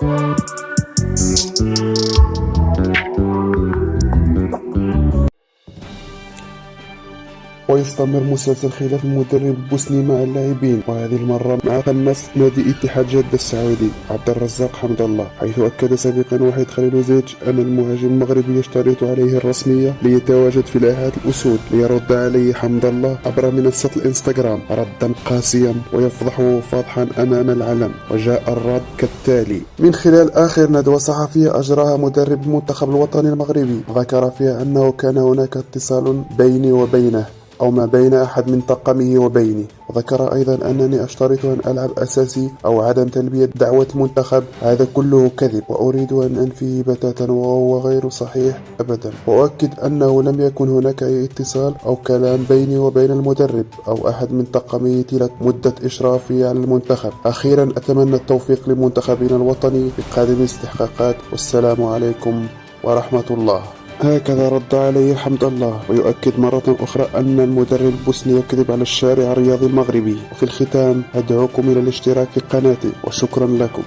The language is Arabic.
Thank you. ويستمر مسلسل خلاف المدرب البوسني مع اللاعبين. وهذه المرة مع قناص نادي اتحاد جدة السعودي عبد الرزاق حمد الله حيث أكد سابقا وحيد خليلوزيتش أن المهاجم المغربي يشترط عليه الرسمية ليتواجد في لاعات الأسود ليرد عليه حمد الله عبر منصة الإنستغرام. ردا قاسيا ويفضحه فضحا أمام العلم وجاء الرد كالتالي من خلال آخر ندوة صحفية أجراها مدرب المنتخب الوطني المغربي ذكر فيها أنه كان هناك اتصال بيني وبينه أو ما بين أحد من طاقمه وبيني. وذكر أيضا أنني أشترط أن ألعب أساسي أو عدم تلبية دعوة المنتخب. هذا كله كذب وأريد أن أنفيه بتاتا وهو غير صحيح أبدا. وأؤكد أنه لم يكن هناك أي اتصال أو كلام بيني وبين المدرب أو أحد من طاقمه طيلة مدة إشرافي على المنتخب. أخيرا أتمنى التوفيق لمنتخبنا الوطني في قادم الاستحقاقات. والسلام عليكم ورحمة الله. هكذا رد عليه حمد الله ويؤكد مرة أخرى أن المدرب البوسني يكذب على الشارع الرياضي المغربي. وفي الختام أدعوكم إلى الاشتراك في قناتي وشكرا لكم.